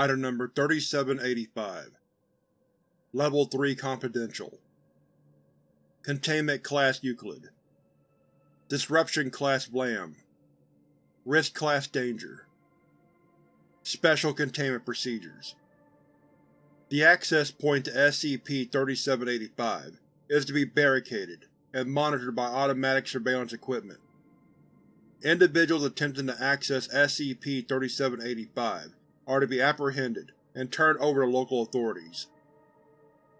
Item Number 3785 Level 3 Confidential. Containment Class Euclid. Disruption Class Vlam Risk Class Danger. Special Containment Procedures. The access point to SCP-3785 is to be barricaded and monitored by automatic surveillance equipment. Individuals attempting to access SCP-3785 are to be apprehended and turned over to local authorities.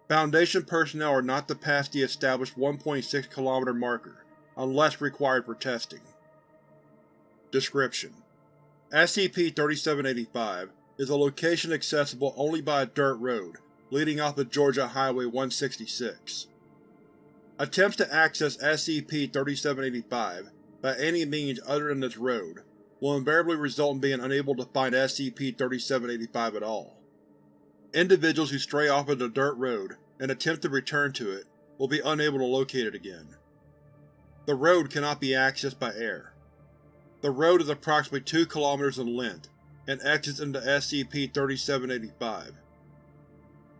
Foundation personnel are not to pass the established 1.6 km marker unless required for testing. Description: SCP-3785 is a location accessible only by a dirt road leading off of Georgia Highway 166. Attempts to access SCP-3785 by any means other than this road will invariably result in being unable to find SCP-3785 at all. Individuals who stray off of the dirt road and attempt to return to it will be unable to locate it again. The road cannot be accessed by air. The road is approximately 2 km in length and exits into SCP-3785.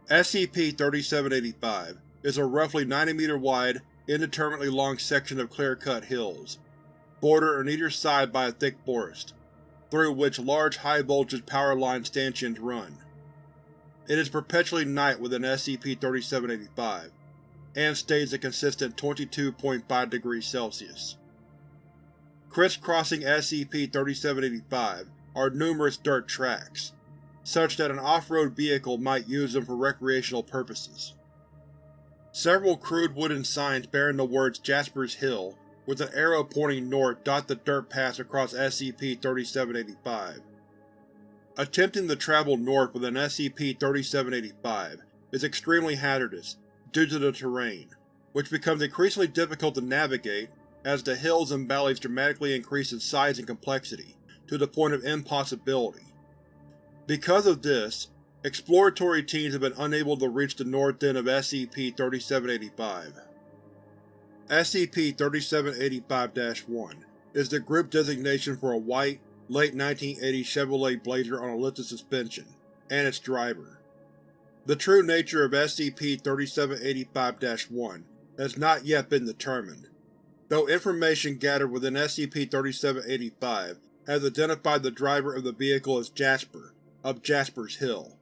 SCP-3785 is a roughly 90 meter wide, indeterminately long section of clear-cut hills, bordered on either side by a thick forest, through which large high-voltage power line stanchions run. It is perpetually night within SCP-3785, and stays a consistent 22.5 degrees Celsius. Crisscrossing SCP-3785 are numerous dirt tracks, such that an off-road vehicle might use them for recreational purposes. Several crude wooden signs bearing the words Jasper's Hill with an arrow pointing north dot the dirt paths across SCP-3785. Attempting to travel north with an SCP-3785 is extremely hazardous due to the terrain, which becomes increasingly difficult to navigate as the hills and valleys dramatically increase in size and complexity to the point of impossibility. Because of this, Exploratory teams have been unable to reach the north end of SCP-3785. SCP-3785-1 is the group designation for a white, late 1980s Chevrolet Blazer on a lifted suspension, and its driver. The true nature of SCP-3785-1 has not yet been determined, though information gathered within SCP-3785 has identified the driver of the vehicle as Jasper, of Jasper's Hill.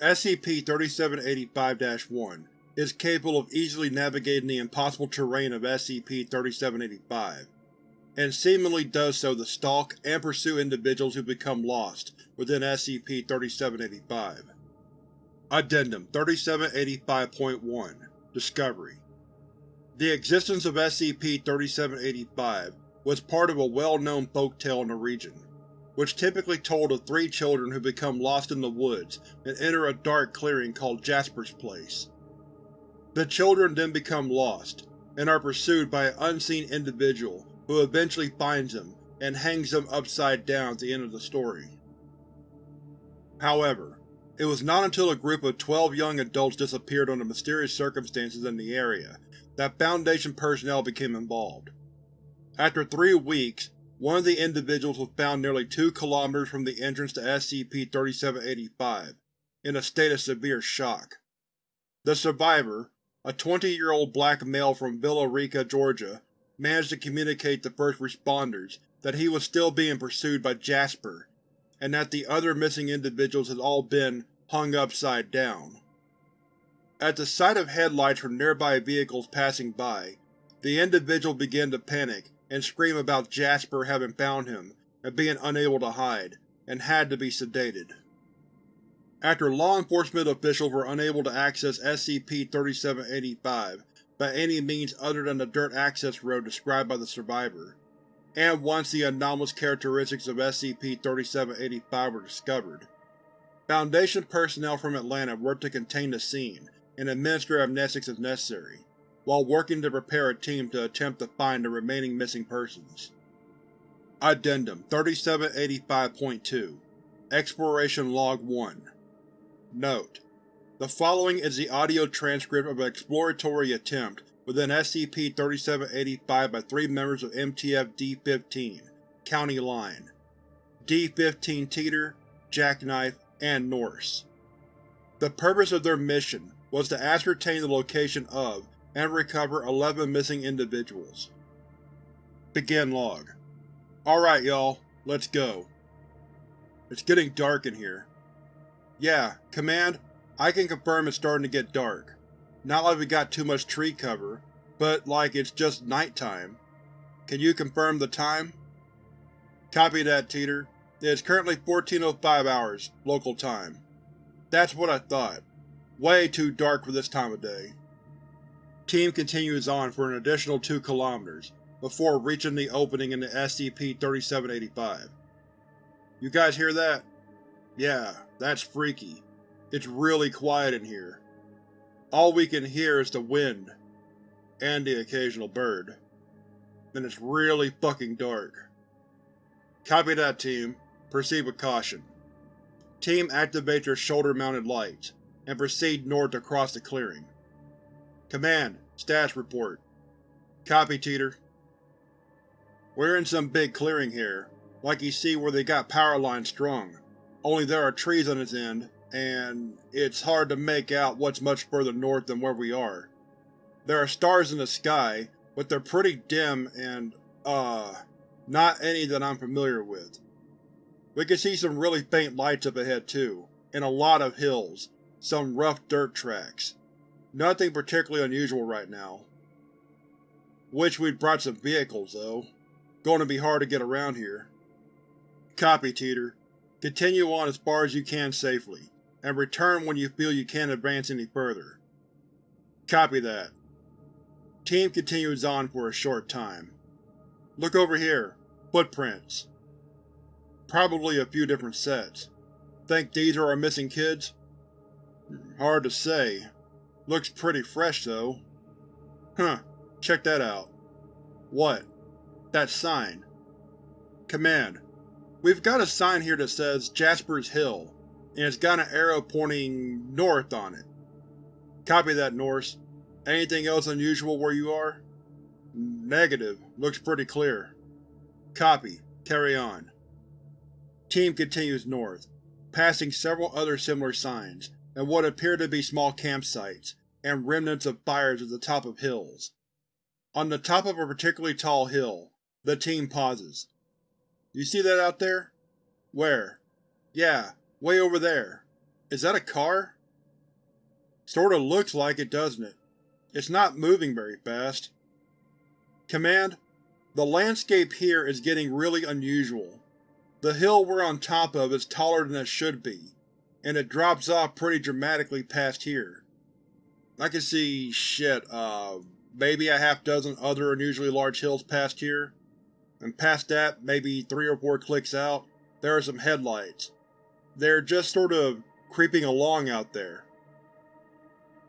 SCP-3785-1 is capable of easily navigating the impossible terrain of SCP-3785, and seemingly does so to stalk and pursue individuals who become lost within SCP-3785. Addendum 3785.1 Discovery The existence of SCP-3785 was part of a well-known folk tale in the region which typically told of three children who become lost in the woods and enter a dark clearing called Jasper's Place. The children then become lost, and are pursued by an unseen individual who eventually finds them and hangs them upside down at the end of the story. However, it was not until a group of 12 young adults disappeared under mysterious circumstances in the area that Foundation personnel became involved. After three weeks, one of the individuals was found nearly two kilometers from the entrance to SCP-3785, in a state of severe shock. The survivor, a 20-year-old black male from Villa Rica, Georgia, managed to communicate to first responders that he was still being pursued by Jasper, and that the other missing individuals had all been hung upside down. At the sight of headlights from nearby vehicles passing by, the individual began to panic and scream about Jasper having found him and being unable to hide, and had to be sedated. After law enforcement officials were unable to access SCP-3785 by any means other than the dirt access road described by the survivor, and once the anomalous characteristics of SCP-3785 were discovered, Foundation personnel from Atlanta worked to contain the scene and administer amnestics as necessary, while working to prepare a team to attempt to find the remaining missing persons. Addendum 3785.2 Exploration Log 1 Note: The following is the audio transcript of an exploratory attempt within SCP-3785 by three members of MTF D-15, County Line. D-15 Teeter, Jackknife, and Norse. The purpose of their mission was to ascertain the location of and recover 11 missing individuals. Begin log. Alright y'all, let's go. It's getting dark in here. Yeah, Command, I can confirm it's starting to get dark. Not like we got too much tree cover, but like it's just nighttime. Can you confirm the time? Copy that, Teeter. It is currently 14.05 hours, local time. That's what I thought. Way too dark for this time of day. Team continues on for an additional 2 kilometers, before reaching the opening in the SCP-3785. You guys hear that? Yeah, that's freaky. It's really quiet in here. All we can hear is the wind, and the occasional bird. And it's really fucking dark. Copy that, Team. Proceed with caution. Team activate your shoulder-mounted lights, and proceed north across the clearing. Command, status report. Copy, Teeter. We're in some big clearing here, like you see where they got power lines strung, only there are trees on its end, and it's hard to make out what's much further north than where we are. There are stars in the sky, but they're pretty dim and, uh, not any that I'm familiar with. We can see some really faint lights up ahead too, and a lot of hills, some rough dirt tracks. Nothing particularly unusual right now. Wish we'd brought some vehicles, though. Going to be hard to get around here. Copy, Teeter. Continue on as far as you can safely, and return when you feel you can't advance any further. Copy that. Team continues on for a short time. Look over here. Footprints. Probably a few different sets. Think these are our missing kids? Hard to say. Looks pretty fresh, though. Huh, check that out. What? That sign. Command. We've got a sign here that says Jasper's Hill, and it's got an arrow pointing north on it. Copy that, Norse. Anything else unusual where you are? Negative. Looks pretty clear. Copy. Carry on. Team continues north, passing several other similar signs, and what appear to be small campsites, and remnants of fires at the top of hills. On the top of a particularly tall hill, the team pauses. You see that out there? Where? Yeah, way over there. Is that a car? Sorta looks like it, doesn't it? It's not moving very fast. Command, the landscape here is getting really unusual. The hill we're on top of is taller than it should be, and it drops off pretty dramatically past here. I can see, shit, uh, maybe a half dozen other unusually large hills past here, and past that, maybe three or four clicks out, there are some headlights. They're just sort of creeping along out there.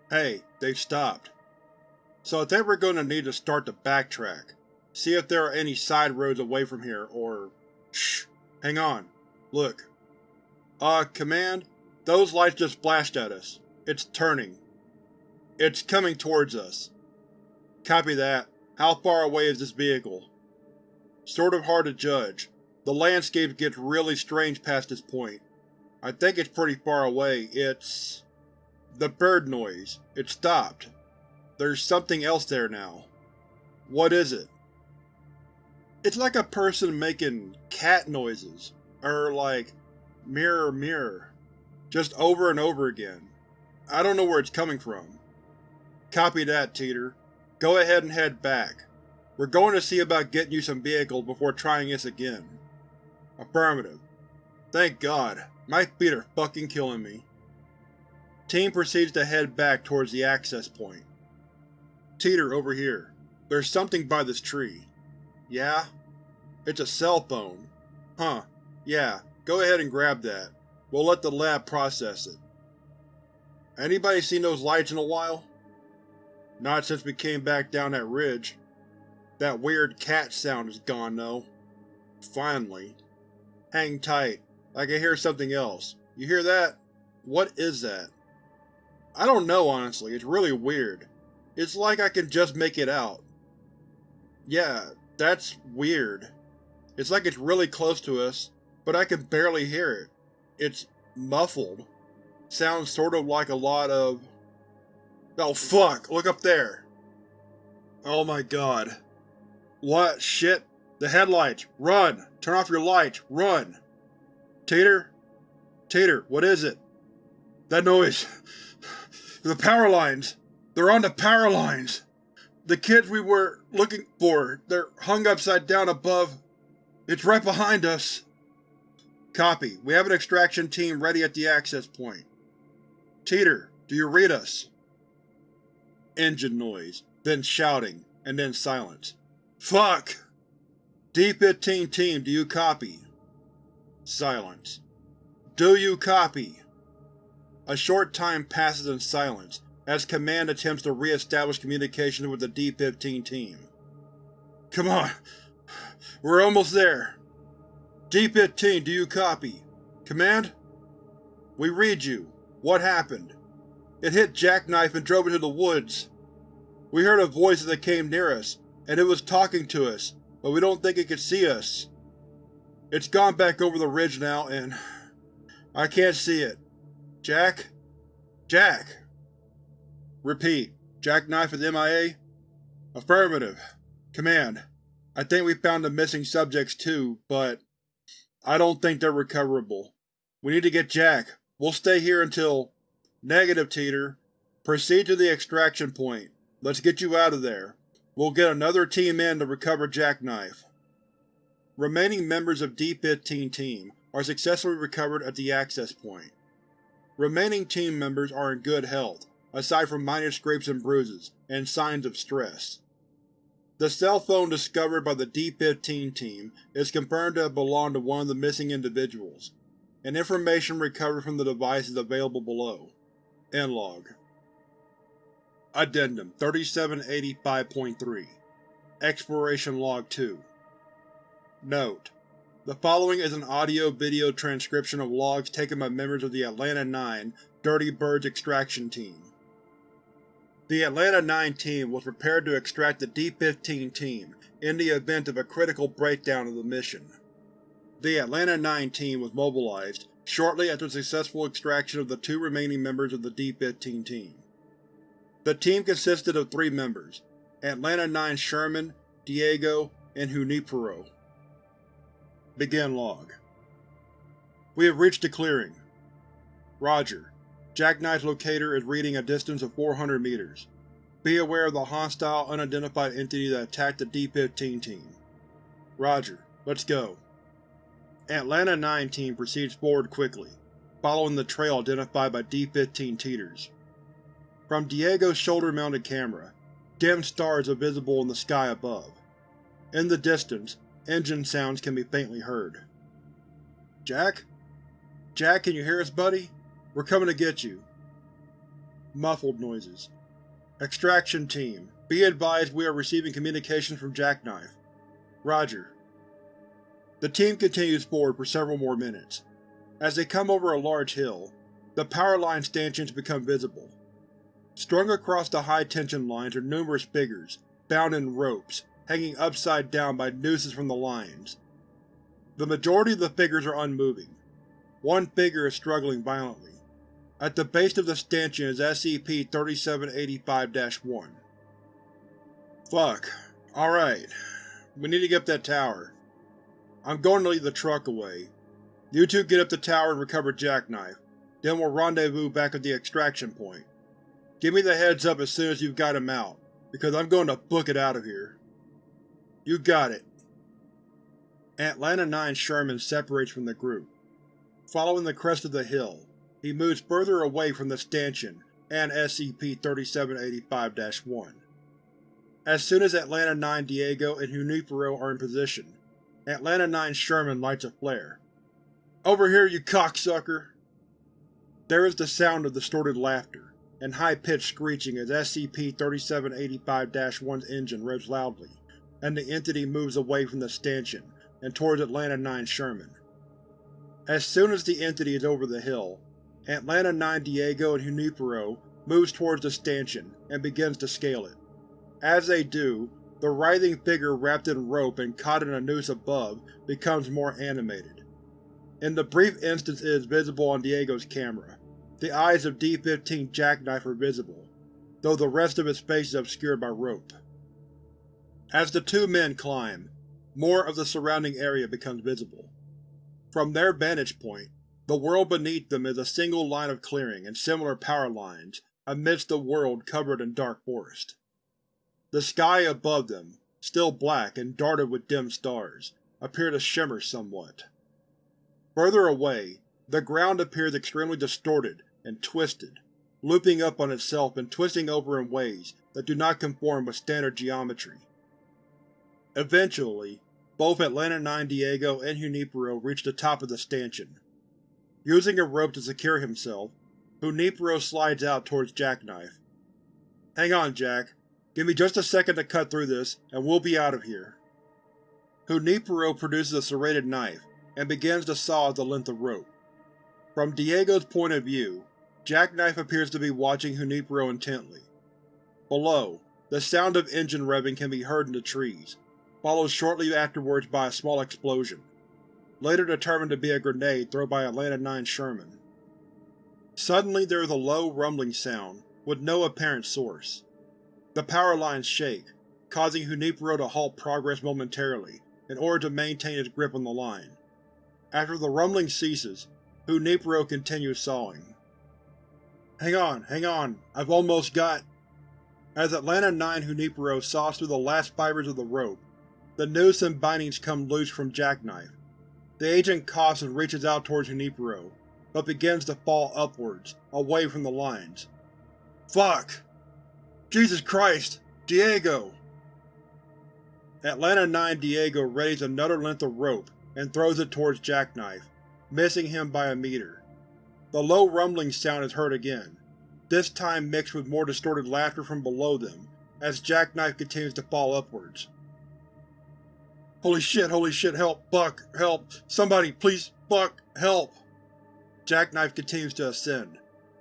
Hey, they've stopped. So I think we're going to need to start to backtrack. See if there are any side roads away from here, or… Shh! Hang on. Look. Uh, Command? Those lights just flashed at us. It's turning. It's coming towards us. Copy that. How far away is this vehicle? Sort of hard to judge. The landscape gets really strange past this point. I think it's pretty far away. It's… The bird noise. It stopped. There's something else there now. What is it? It's like a person making cat noises, or like, mirror mirror, just over and over again. I don't know where it's coming from. Copy that, Teeter. Go ahead and head back. We're going to see about getting you some vehicles before trying this again. Affirmative. Thank God. My feet are fucking killing me. Team proceeds to head back towards the access point. Teeter, over here. There's something by this tree. Yeah? It's a cell phone. Huh. Yeah, go ahead and grab that. We'll let the lab process it. Anybody seen those lights in a while? Not since we came back down that ridge. That weird cat sound is gone, though. Finally. Hang tight. I can hear something else. You hear that? What is that? I don't know, honestly. It's really weird. It's like I can just make it out. Yeah, that's weird. It's like it's really close to us, but I can barely hear it. It's muffled. Sounds sort of like a lot of… Oh fuck, look up there! Oh my god. What? Shit? The headlights! Run! Turn off your lights! Run! Teeter? Teeter, what is it? That noise… The power lines! They're on the power lines! The kids we were looking for, they're hung upside down above. It's right behind us. Copy. We have an extraction team ready at the access point. Teeter, do you read us? Engine noise, then shouting, and then silence. Fuck! D-15 team, do you copy? Silence. Do you copy? A short time passes in silence, as Command attempts to re-establish communication with the D-15 team. Come on! We're almost there! D-15, do you copy? Command? We read you. What happened? It hit Jackknife and drove into the woods. We heard a voice as it came near us, and it was talking to us, but we don't think it could see us. It's gone back over the ridge now, and… I can't see it. Jack? Jack! Repeat. Jackknife is MIA? Affirmative. Command. I think we found the missing subjects too, but I don't think they're recoverable. We need to get Jack. We'll stay here until… Negative, Teeter. Proceed to the extraction point. Let's get you out of there. We'll get another team in to recover Jackknife. Remaining members of D-15 Team are successfully recovered at the access point. Remaining team members are in good health, aside from minor scrapes and bruises, and signs of stress. The cell phone discovered by the D-15 team is confirmed to have belonged to one of the missing individuals, and information recovered from the device is available below. End log. Addendum 3785.3 Exploration Log 2 Note: The following is an audio-video transcription of logs taken by members of the Atlanta 9 Dirty Birds extraction team. The Atlanta 9 team was prepared to extract the D-15 team in the event of a critical breakdown of the mission. The Atlanta 9 team was mobilized shortly after successful extraction of the two remaining members of the D-15 team. The team consisted of three members, Atlanta 9 Sherman, Diego, and Junipero. Begin log. We have reached the clearing. Roger. Jackknife's locator is reading a distance of 400 meters. Be aware of the hostile, unidentified entity that attacked the D-15 team. Roger. Let's go. Atlanta 9 team proceeds forward quickly, following the trail identified by D-15 Teeters. From Diego's shoulder-mounted camera, dim stars are visible in the sky above. In the distance, engine sounds can be faintly heard. Jack? Jack, can you hear us, buddy? We're coming to get you. Muffled noises. Extraction Team, be advised we are receiving communications from Jackknife. Roger. The team continues forward for several more minutes. As they come over a large hill, the power line stanchions become visible. Strung across the high-tension lines are numerous figures, bound in ropes, hanging upside down by nooses from the lines. The majority of the figures are unmoving. One figure is struggling violently. At the base of the stanchion is SCP-3785-1. Fuck. Alright. We need to get up that tower. I'm going to lead the truck away. You two get up the tower and recover Jackknife, then we'll rendezvous back at the extraction point. Give me the heads up as soon as you've got him out, because I'm going to book it out of here. You got it. Atlanta 9 Sherman separates from the group. Following the crest of the hill, he moves further away from the stanchion and SCP-3785-1. As soon as Atlanta 9 Diego and Junipero are in position, Atlanta 9 Sherman lights a flare. Over here, you cocksucker! There is the sound of distorted laughter, and high-pitched screeching as SCP-3785-1's engine revs loudly, and the entity moves away from the stanchion and towards Atlanta 9 Sherman. As soon as the entity is over the hill, Atlanta 9 Diego and Junipero moves towards the stanchion and begins to scale it. As they do, the writhing figure wrapped in rope and caught in a noose above becomes more animated. In the brief instance it is visible on Diego's camera, the eyes of D-15 Jackknife are visible, though the rest of its face is obscured by rope. As the two men climb, more of the surrounding area becomes visible. From their vantage point, the world beneath them is a single line of clearing and similar power lines amidst a world covered in dark forest. The sky above them, still black and dotted with dim stars, appear to shimmer somewhat. Further away, the ground appears extremely distorted and twisted, looping up on itself and twisting over in ways that do not conform with standard geometry. Eventually, both Atlanta 9 Diego and Junipero reach the top of the stanchion. Using a rope to secure himself, Junipero slides out towards Jackknife. Hang on, Jack. Give me just a second to cut through this, and we'll be out of here. Junipero produces a serrated knife, and begins to saw the length of rope. From Diego's point of view, Jackknife appears to be watching Junipero intently. Below, the sound of engine revving can be heard in the trees, followed shortly afterwards by a small explosion, later determined to be a grenade thrown by Atlanta 9 Sherman. Suddenly there is a low, rumbling sound, with no apparent source. The power lines shake, causing Junipero to halt progress momentarily in order to maintain his grip on the line. After the rumbling ceases, Junipero continues sawing. Hang on, hang on, I've almost got… As Atlanta 9 Junipero saws through the last fibers of the rope, the noose and bindings come loose from Jackknife. The agent coughs and reaches out towards Junipero, but begins to fall upwards, away from the lines. Fuck! Jesus Christ! Diego! Atlanta 9 Diego readies another length of rope and throws it towards Jackknife, missing him by a meter. The low rumbling sound is heard again, this time mixed with more distorted laughter from below them, as Jackknife continues to fall upwards. Holy shit, holy shit, help, Buck, help, somebody, please, Buck, help! Jackknife continues to ascend.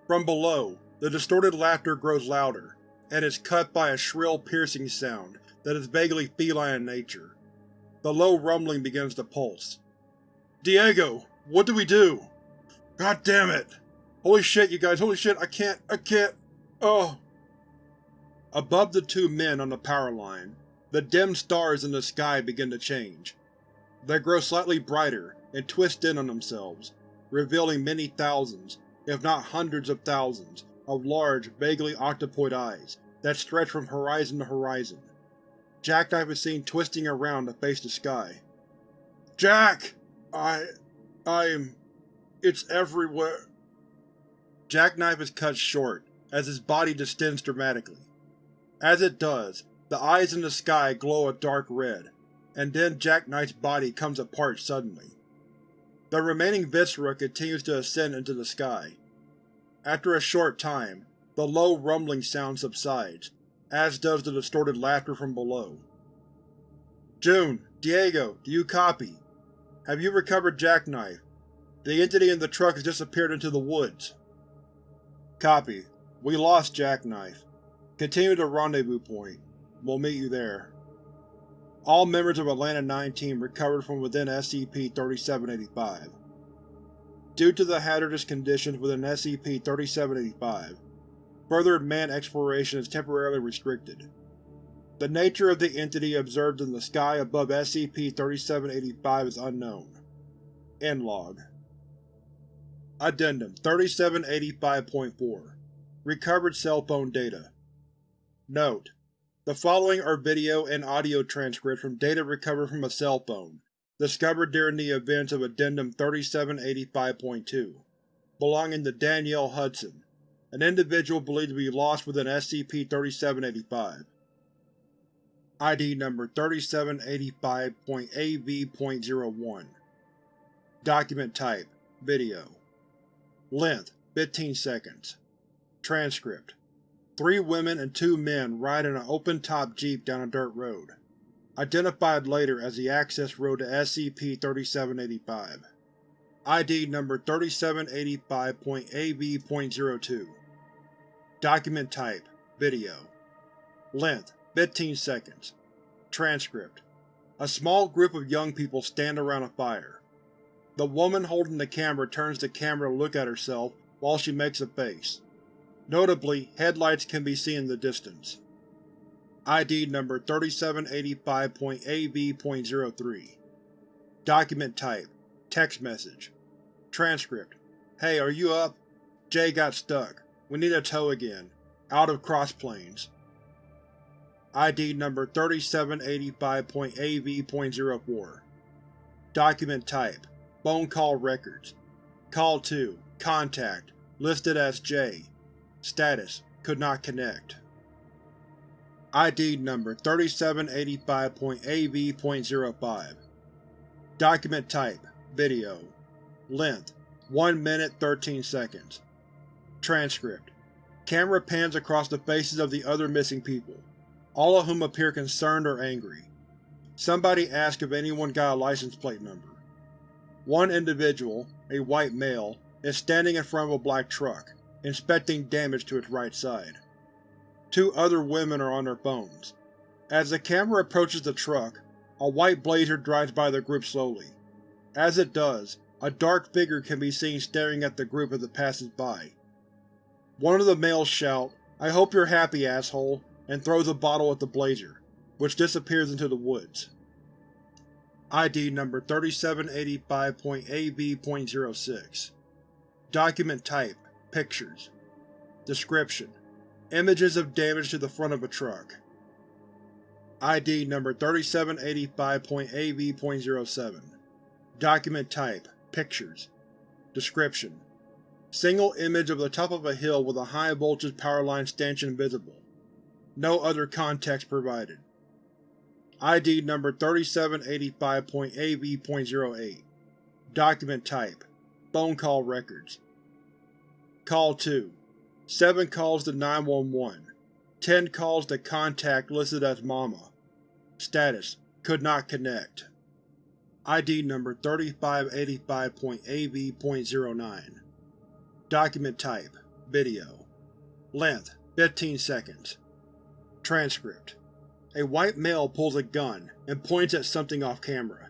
From below, the distorted laughter grows louder, and is cut by a shrill, piercing sound that is vaguely feline in nature. The low rumbling begins to pulse. Diego! What do we do? God damn it! Holy shit, you guys, holy shit, I can't, I can't… Oh! Above the two men on the power line, the dim stars in the sky begin to change. They grow slightly brighter and twist in on themselves, revealing many thousands, if not hundreds of thousands, of large, vaguely octopoid eyes that stretch from horizon to horizon. Jackknife is seen twisting around to face the sky. Jack! I… I'm… It's everywhere. Jackknife is cut short, as his body distends dramatically. As it does, the eyes in the sky glow a dark red, and then Jackknife's body comes apart suddenly. The remaining viscera continues to ascend into the sky. After a short time, the low rumbling sound subsides, as does the distorted laughter from below. June, Diego, do you copy? Have you recovered Jackknife? The entity in the truck has disappeared into the woods. Copy. We lost Jackknife. Continue to Rendezvous Point. We'll meet you there. All members of Atlanta 9 Team recovered from within SCP-3785. Due to the hazardous conditions within SCP-3785, further manned exploration is temporarily restricted. The nature of the entity observed in the sky above SCP-3785 is unknown. End log. Addendum 3785.4 Recovered cell phone data. Note: the following are video and audio transcripts from data recovered from a cell phone, discovered during the events of Addendum 3785.2, belonging to Danielle Hudson, an individual believed to be lost within SCP-3785. ID Number 3785.AV.01 Document Type Video Length 15 seconds. Transcript. Three women and two men ride in an open-top jeep down a dirt road, identified later as the access road to SCP-3785. ID Number 3785.AV.02 Document Type Video. Length 15 seconds. Transcript. A small group of young people stand around a fire. The woman holding the camera turns the camera to look at herself while she makes a face. Notably, headlights can be seen in the distance. ID number 3785.AB.03 Document type Text message Transcript Hey, are you up? Jay got stuck. We need a tow again. Out of Crossplanes. ID number 3785.AV.04 Document type Phone call records. Call 2 Contact. Listed as J. Status. Could not connect. ID number 3785.AV.05 Document type. Video. Length. 1 minute 13 seconds. Transcript. Camera pans across the faces of the other missing people, all of whom appear concerned or angry. Somebody asks if anyone got a license plate number. One individual, a white male, is standing in front of a black truck, inspecting damage to its right side. Two other women are on their phones. As the camera approaches the truck, a white blazer drives by the group slowly. As it does, a dark figure can be seen staring at the group as it passes by. One of the males shouts, I hope you're happy, asshole, and throws a bottle at the blazer, which disappears into the woods. ID number 3785.AB.06 Document type Pictures Description Images of damage to the front of a truck. ID number 3785.AV.07 Document type Pictures Description Single image of the top of a hill with a high-voltage power line stanchion visible. No other context provided. ID number 3785.AV.08 Document type Phone call records. Call 2 7 calls to 911 10 calls to contact listed as Mama. Status Could not connect. ID number 3585.AV.09 Document type Video. Length 15 seconds. Transcript A white male pulls a gun and points at something off-camera.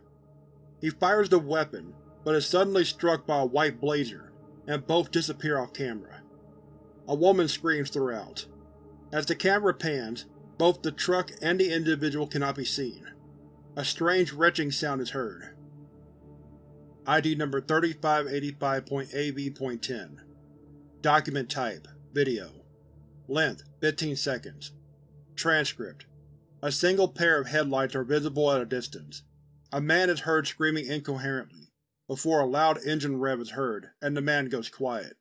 He fires the weapon, but is suddenly struck by a white blazer, and both disappear off-camera. A woman screams throughout. As the camera pans, both the truck and the individual cannot be seen. A strange retching sound is heard. ID number 3585.AV.10 Document type Video Length 15 seconds Transcript A single pair of headlights are visible at a distance. A man is heard screaming incoherently, before a loud engine rev is heard and the man goes quiet.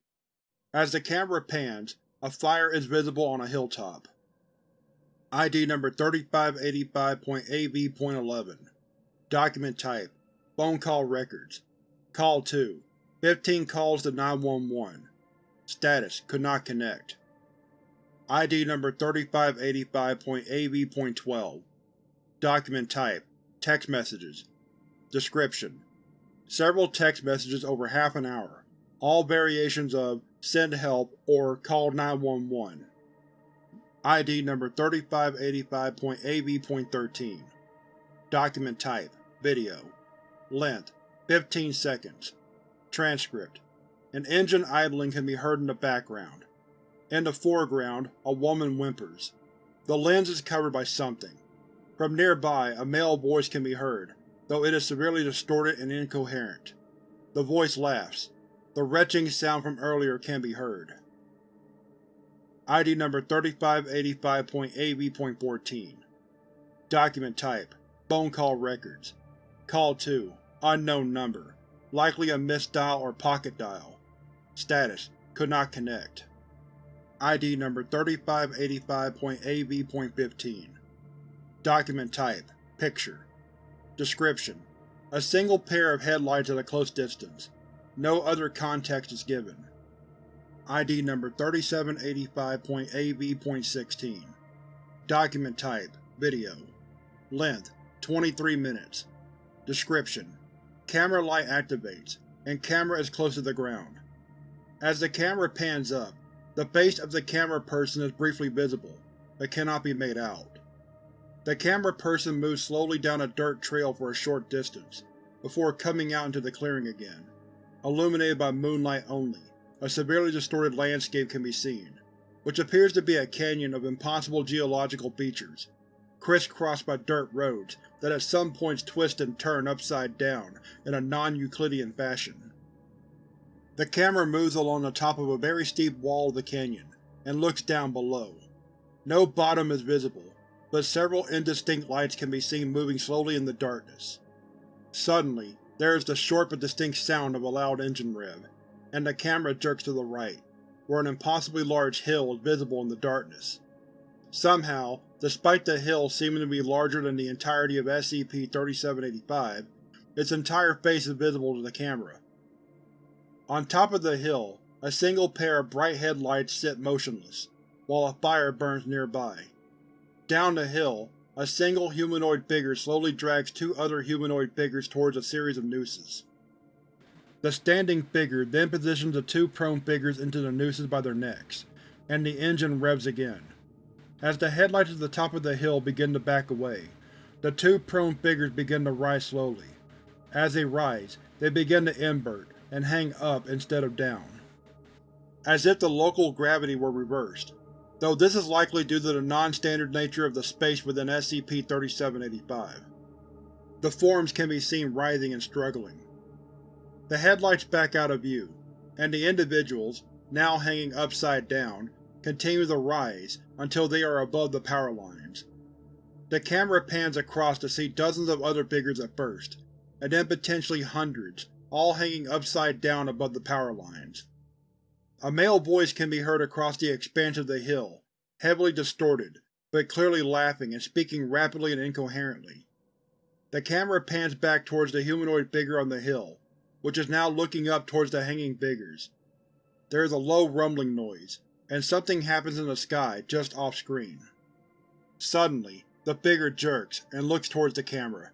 As the camera pans, a fire is visible on a hilltop. ID number 3585.AV.11 Document type Phone call records Call 2 15 calls to 911 Status Could not connect ID number 3585.AV.12 Document type Text messages. Description Several text messages over half an hour, all variations of Send help or Call 911. ID number 3585.AV.13 Document type Video. Length 15 seconds. Transcript An engine idling can be heard in the background. In the foreground, a woman whimpers. The lens is covered by something. From nearby, a male voice can be heard, though it is severely distorted and incoherent. The voice laughs. The retching sound from earlier can be heard. ID number 3585.AV.14 Document type Phone call records Call 2 Unknown number. Likely a missed dial or pocket dial. Status Could not connect. ID number 3585.AV.15 Document type Picture Description A single pair of headlights at a close distance. No other context is given. ID number 3785.AV.16 Document type Video Length 23 minutes Description Camera light activates, and camera is close to the ground. As the camera pans up, the face of the camera person is briefly visible, but cannot be made out. The camera person moves slowly down a dirt trail for a short distance, before coming out into the clearing again. Illuminated by moonlight only, a severely distorted landscape can be seen, which appears to be a canyon of impossible geological features, crisscrossed by dirt roads that at some points twist and turn upside down in a non-Euclidean fashion. The camera moves along the top of a very steep wall of the canyon, and looks down below. No bottom is visible, but several indistinct lights can be seen moving slowly in the darkness. Suddenly, there is the short but distinct sound of a loud engine rev, and the camera jerks to the right, where an impossibly large hill is visible in the darkness. Somehow, despite the hill seeming to be larger than the entirety of SCP-3785, its entire face is visible to the camera. On top of the hill, a single pair of bright headlights sit motionless, while a fire burns nearby. Down the hill, a single humanoid figure slowly drags two other humanoid figures towards a series of nooses. The standing figure then positions the two prone figures into the nooses by their necks, and the engine revs again. As the headlights at the top of the hill begin to back away, the two prone figures begin to rise slowly. As they rise, they begin to invert, and hang up instead of down. As if the local gravity were reversed, though this is likely due to the non-standard nature of the space within SCP-3785. The forms can be seen writhing and struggling. The headlights back out of view, and the individuals, now hanging upside down, continue to rise until they are above the power lines. The camera pans across to see dozens of other figures at first, and then potentially hundreds, all hanging upside down above the power lines. A male voice can be heard across the expanse of the hill, heavily distorted, but clearly laughing and speaking rapidly and incoherently. The camera pans back towards the humanoid figure on the hill, which is now looking up towards the hanging figures. There is a low rumbling noise, and something happens in the sky just off-screen. Suddenly, the figure jerks and looks towards the camera.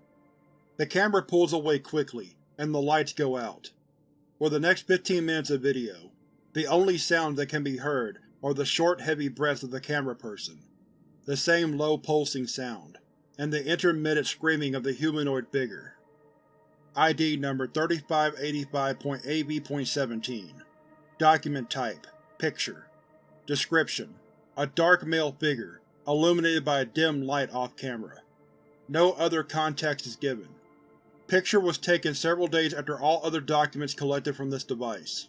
The camera pulls away quickly, and the lights go out. For the next 15 minutes of video, the only sounds that can be heard are the short heavy breaths of the camera person, the same low pulsing sound, and the intermittent screaming of the humanoid figure. ID number 3585.AB.17 Document Type Picture Description: A dark male figure, illuminated by a dim light off-camera. No other context is given. Picture was taken several days after all other documents collected from this device.